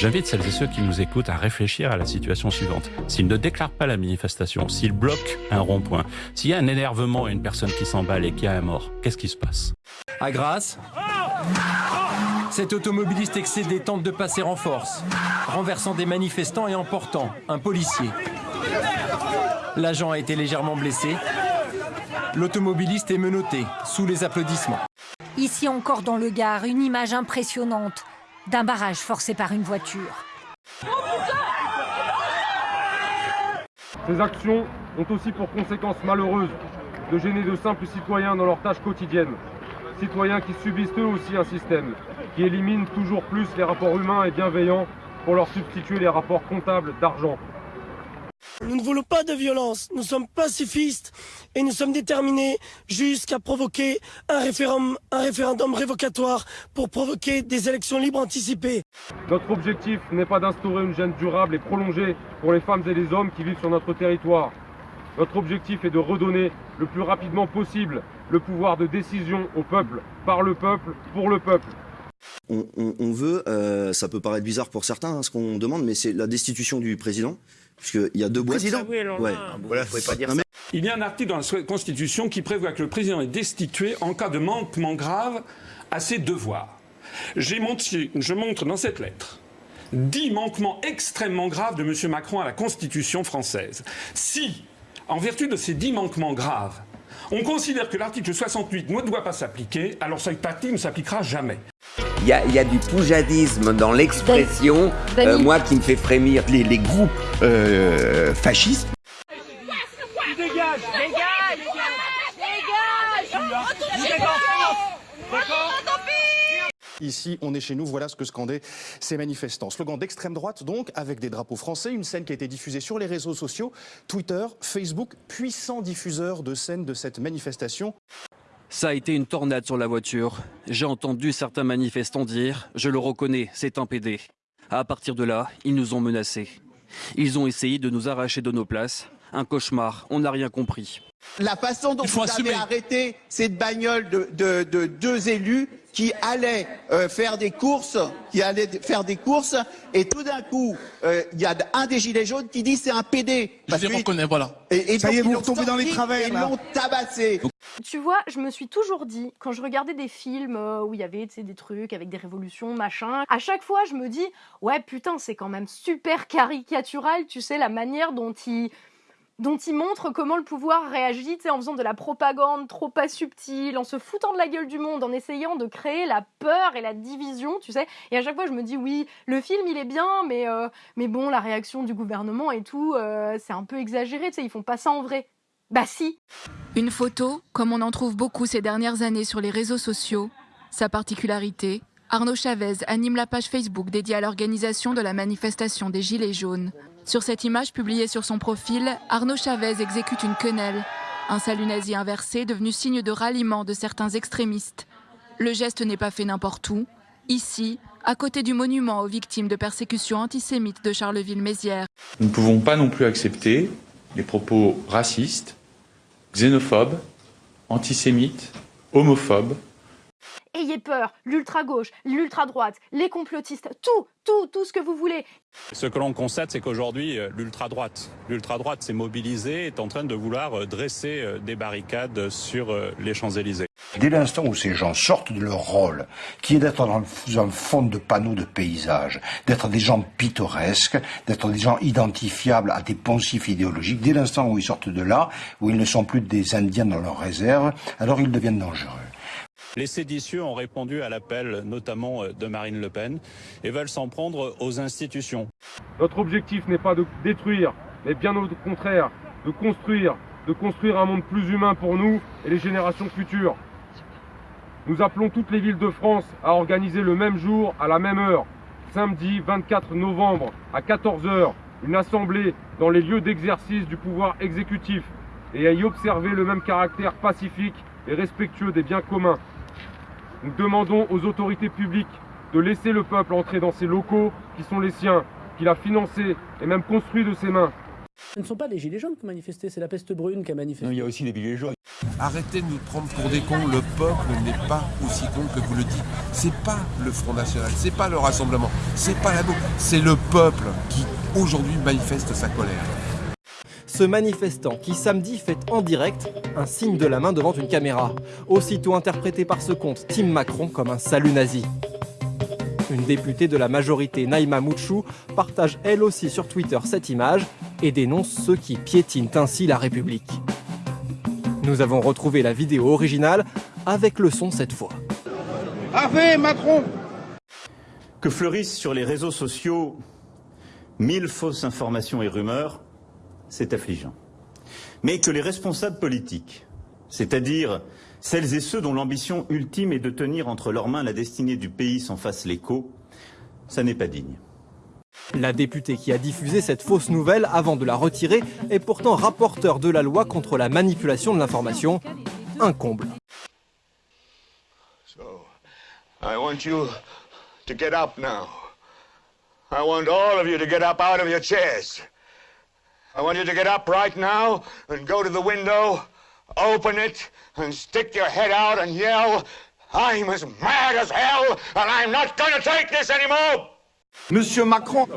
J'invite celles et ceux qui nous écoutent à réfléchir à la situation suivante. S'ils ne déclarent pas la manifestation, s'ils bloquent un rond-point, s'il y a un énervement et une personne qui s'emballe et qui a un mort, qu'est-ce qui se passe? À Grasse, cet automobiliste excédé tente de passer en force, renversant des manifestants et emportant un policier. L'agent a été légèrement blessé. L'automobiliste est menotté, sous les applaudissements. Ici encore dans le Gard, une image impressionnante d'un barrage forcé par une voiture. Ces actions ont aussi pour conséquence malheureuse de gêner de simples citoyens dans leurs tâches quotidiennes. Citoyens qui subissent eux aussi un système qui élimine toujours plus les rapports humains et bienveillants pour leur substituer les rapports comptables d'argent. Nous ne voulons pas de violence, nous sommes pacifistes et nous sommes déterminés jusqu'à provoquer un référendum, un référendum révocatoire pour provoquer des élections libres anticipées. Notre objectif n'est pas d'instaurer une gêne durable et prolongée pour les femmes et les hommes qui vivent sur notre territoire. Notre objectif est de redonner le plus rapidement possible le pouvoir de décision au peuple, par le peuple, pour le peuple. On, veut, euh, ça peut paraître bizarre pour certains hein, ce qu'on demande, mais c'est la destitution du président Puisqu'il y a deux boîtes. Président ouais. Voilà, faut pas dire ça. Il y a un article dans la Constitution qui prévoit que le président est destitué en cas de manquement grave à ses devoirs. Montré, je montre dans cette lettre dix manquements extrêmement graves de M. Macron à la Constitution française. Si, en vertu de ces dix manquements graves, on considère que l'article 68 ne doit pas s'appliquer, alors cette article ne s'appliquera jamais. Il y, a, du poujadisme dans l'expression, euh, moi qui me fait frémir les, groupes euh, fascistes. Dégage Dégage Dégage Ici, on est chez nous, voilà ce que scandaient ces manifestants. Slogan d'extrême droite, donc, avec des drapeaux français, une scène qui a été diffusée sur les réseaux sociaux, Twitter, Facebook, puissant diffuseur de scènes de cette manifestation. Ça a été une tornade sur la voiture. J'ai entendu certains manifestants dire « je le reconnais, c'est un PD ». À partir de là, ils nous ont menacés. Ils ont essayé de nous arracher de nos places. Un cauchemar, on n'a rien compris. La façon dont vous avez arrêté cette bagnole de, deux élus qui allaient euh, faire des courses, qui allaient faire des courses, et tout d'un coup, euh, il y a un des gilets jaunes qui dit c'est un PD. Je les reconnais, voilà. Et, Ça y est, vous retombez dans les travers. Ils l'ont tabassé. Tu vois, je me suis toujours dit, quand je regardais des films euh, où il y avait des trucs avec des révolutions, machin, à chaque fois je me dis, ouais putain, c'est quand même super caricatural, tu sais, la manière dont ils dont il montre comment le pouvoir réagit en faisant de la propagande trop pas subtile, en se foutant de la gueule du monde, en essayant de créer la peur et la division, tu sais. Et à chaque fois, je me dis, oui, le film, il est bien, mais, euh, mais bon, la réaction du gouvernement et tout, euh, c'est un peu exagéré, tu sais, ils font pas ça en vrai. Bah si Une photo, comme on en trouve beaucoup ces dernières années sur les réseaux sociaux. Sa particularité, Arnaud Chavez anime la page Facebook dédiée à l'organisation de la manifestation des Gilets jaunes. Sur cette image publiée sur son profil, Arnaud Chavez exécute une quenelle, un salut nazi inversé devenu signe de ralliement de certains extrémistes. Le geste n'est pas fait n'importe où. Ici, à côté du monument aux victimes de persécutions antisémites de Charleville-Mézières. Nous ne pouvons pas non plus accepter les propos racistes, xénophobes, antisémites, homophobes Ayez peur, l'ultra-gauche, l'ultra-droite, les complotistes, tout, tout, tout ce que vous voulez. Ce que l'on constate, c'est qu'aujourd'hui, euh, l'ultra-droite, l'ultra-droite s'est mobilisée, est en train de vouloir euh, dresser euh, des barricades sur les Champs-Élysées. Dès l'instant où ces gens sortent de leur rôle, qui est d'être dans un fond de panneaux de paysage, d'être des gens pittoresques, d'être des gens identifiables à des poncifs idéologiques, dès l'instant où ils sortent de là, où ils ne sont plus des Indiens dans leur réserve, alors ils deviennent dangereux. Les séditieux ont répondu à l'appel notamment euh, de Marine Le Pen et veulent s'en prendre aux institutions. Notre objectif n'est pas de détruire, mais bien au contraire, de construire, de construire un monde plus humain pour nous et les générations futures. Nous appelons toutes les villes de France à organiser le même jour, à la même heure, samedi 24 novembre à 14h, une assemblée dans les lieux d'exercice du pouvoir exécutif et à y observer le même caractère pacifique et respectueux des biens communs. Nous demandons aux autorités publiques de laisser le peuple entrer dans ces locaux qui sont les siens, qu'il a financés et même construits de ses mains. Ce ne sont pas les gilets jaunes qui ont manifesté, c'est la peste brune qui a manifesté. Non, il y a aussi les gilets jaunes. Arrêtez de nous prendre pour des cons, le peuple n'est pas aussi con que vous le dites. C'est pas le Front National, c'est pas le Rassemblement, c'est pas la gauche, c'est le peuple qui aujourd'hui manifeste sa colère. Ce manifestant qui samedi fait en direct un signe de la main devant une caméra, aussitôt interprété par ce compte Tim Macron comme un salut nazi. Une députée de la majorité, Naïma Mouchou, partage elle aussi sur Twitter cette image et dénonce ceux qui piétinent ainsi la République. Nous avons retrouvé la vidéo originale avec le son cette fois. Macron Que fleurissent sur les réseaux sociaux mille fausses informations et rumeurs, c'est affligeant. Mais que les responsables politiques, c'est-à-dire celles et ceux dont l'ambition ultime est de tenir entre leurs mains la destinée du pays s'en fassent l'écho, ça n'est pas digne. La députée qui a diffusé cette fausse nouvelle avant de la retirer est pourtant rapporteur de la loi contre la manipulation de l'information. Un comble. So, I want you to get up now. I want all of you to get up out of your chairs. I want you to get up right now and go to the window, open it, and stick your head out and yell, I'm as mad as hell, and I'm not gonna take this anymore! Monsieur Macron,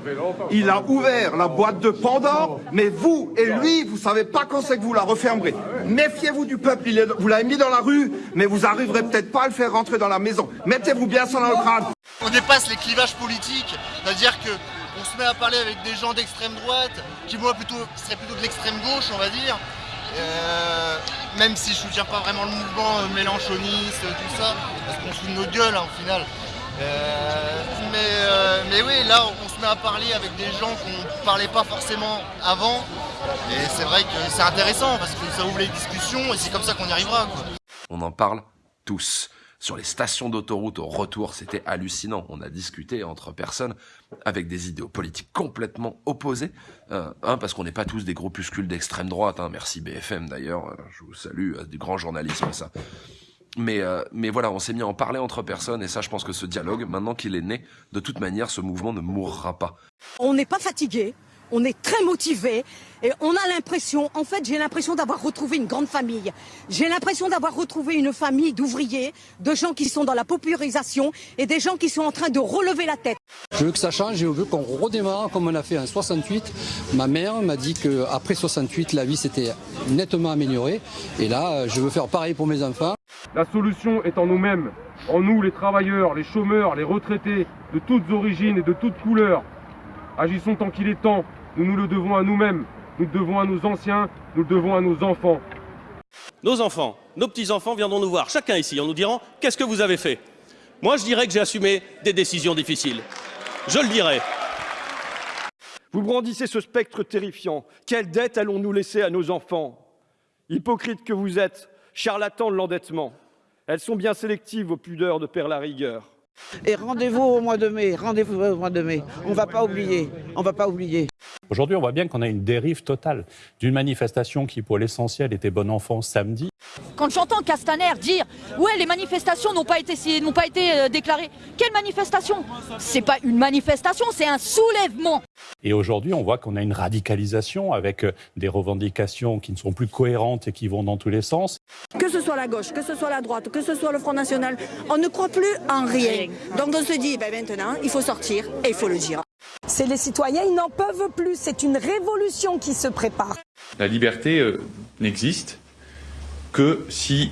il a ouvert la boîte de Pandore, mais vous et lui, vous savez pas quand c'est que vous la refermerez. Méfiez-vous du peuple, il est- vous l'avez mis dans la rue, mais vous arriverez peut-être pas à le faire rentrer dans la maison. Mettez-vous bien ça dans le crâne. On dépasse les clivages politiques, c'est-à-dire que on se met à parler avec des gens d'extrême droite, qui moi plutôt seraient plutôt de l'extrême gauche, on va dire. Euh, même si je soutiens pas vraiment le mouvement euh, mélanchoniste, tout ça, parce qu'on se fout de notre gueule hein, au final. Euh, mais, euh, mais oui, là on se met à parler avec des gens qu'on parlait pas forcément avant. Et c'est vrai que c'est intéressant parce que ça ouvre les discussions et c'est comme ça qu'on y arrivera. Quoi. On en parle tous. Sur les stations d'autoroute au retour, c'était hallucinant. On a discuté entre personnes avec des idéaux politiques complètement opposés. Euh, hein, parce qu'on n'est pas tous des groupuscules d'extrême droite. Hein. Merci BFM d'ailleurs. Euh, Je vous salue. euh, Du grand journalisme ça. Mais, mais voilà, on s'est mis à en parler entre personnes. Et ça, je pense que ce dialogue, maintenant qu'il est né, de toute manière, ce mouvement ne mourra pas. On n'est pas fatigué, on est très motivé et on a l'impression, en fait j'ai l'impression d'avoir retrouvé une grande famille. J'ai l'impression d'avoir retrouvé une famille d'ouvriers, de gens qui sont dans la popularisation et des gens qui sont en train de relever la tête. Je veux que ça change et je veux qu'on redémarre comme on a fait en 68. Ma mère m'a dit qu'après 68, la vie s'était nettement améliorée. Et là, je veux faire pareil pour mes enfants. La solution est en nous-mêmes, en nous les travailleurs, les chômeurs, les retraités, de toutes origines et de toutes couleurs. Agissons tant qu'il est temps, nous nous le devons à nous-mêmes, nous le devons à nos anciens, nous le devons à nos enfants. Nos enfants, nos petits-enfants viendront nous voir, chacun ici, en nous dirant Qu'est-ce que vous avez fait? Moi, je dirais que j'ai assumé des décisions difficiles. Je le dirai. Vous brandissez ce spectre terrifiant. Quelle dette allons-nous laisser à nos enfants? Hypocrites que vous êtes, charlatans de l'endettement. Elles sont bien sélectives aux pudeurs de Père la rigueur. Et rendez-vous au mois de mai, rendez-vous au mois de mai. On va pas oublier, on va pas oublier. Aujourd'hui, on voit bien qu'on a une dérive totale d'une manifestation qui, pour l'essentiel, était bon enfant samedi. Quand j'entends Castaner dire ouais les manifestations n'ont pas été pas été euh, déclarées, quelle manifestation? C'est pas une manifestation, c'est un soulèvement. Et aujourd'hui, on voit qu'on a une radicalisation avec euh, des revendications qui ne sont plus cohérentes et qui vont dans tous les sens. Que ce soit la gauche, que ce soit la droite, que ce soit le Front National, on ne croit plus en rien. Donc on se dit, ben maintenant, il faut sortir et il faut le dire. C'est les citoyens, ils n'en peuvent plus. C'est une révolution qui se prépare. La liberté euh, n'existe que si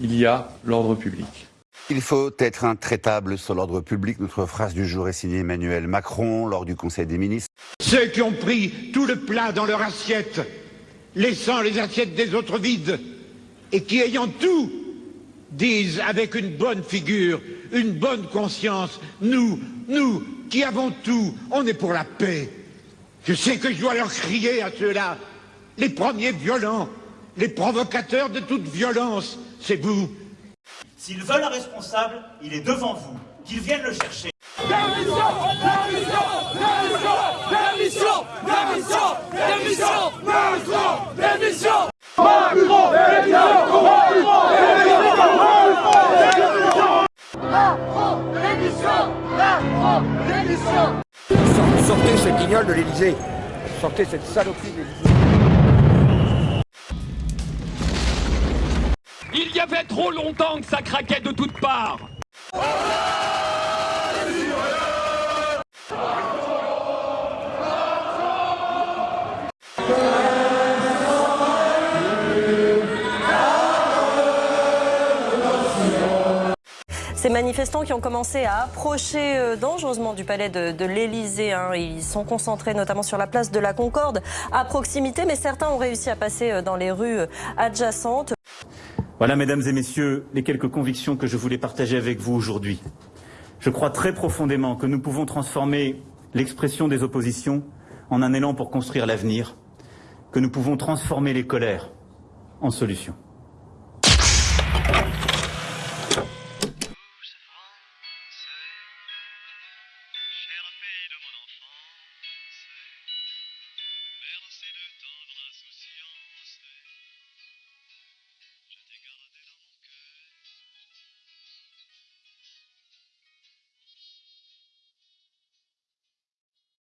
il y a l'ordre public. Il faut être intraitable sur l'ordre public. Notre phrase du jour est signée Emmanuel Macron lors du Conseil des ministres. Ceux qui ont pris tout le plat dans leur assiette, laissant les assiettes des autres vides, et qui ayant tout, disent avec une bonne figure, une bonne conscience, nous, nous, qui avons tout, on est pour la paix. Je sais que je dois leur crier à ceux-là, les premiers violents, les provocateurs de toute violence, c'est vous. S'ils veulent un responsable, il est devant vous. Qu'ils viennent le chercher. Démission Démission Démission Démission Démission Macron Démission Macron Macron Démission Macron Démission Sortez ce guignol de l'Élysée. Sortez cette saloperie des Il y avait trop longtemps que ça craquait de toutes parts. Ces manifestants qui ont commencé à approcher euh, dangereusement du palais de, l'Elysée, hein, ils sont concentrés notamment sur la place de la Concorde à proximité, mais certains ont réussi à passer euh, dans les rues euh, adjacentes. Voilà, mesdames et messieurs, les quelques convictions que je voulais partager avec vous aujourd'hui. Je crois très profondément que nous pouvons transformer l'expression des oppositions en un élan pour construire l'avenir, que nous pouvons transformer les colères en solutions.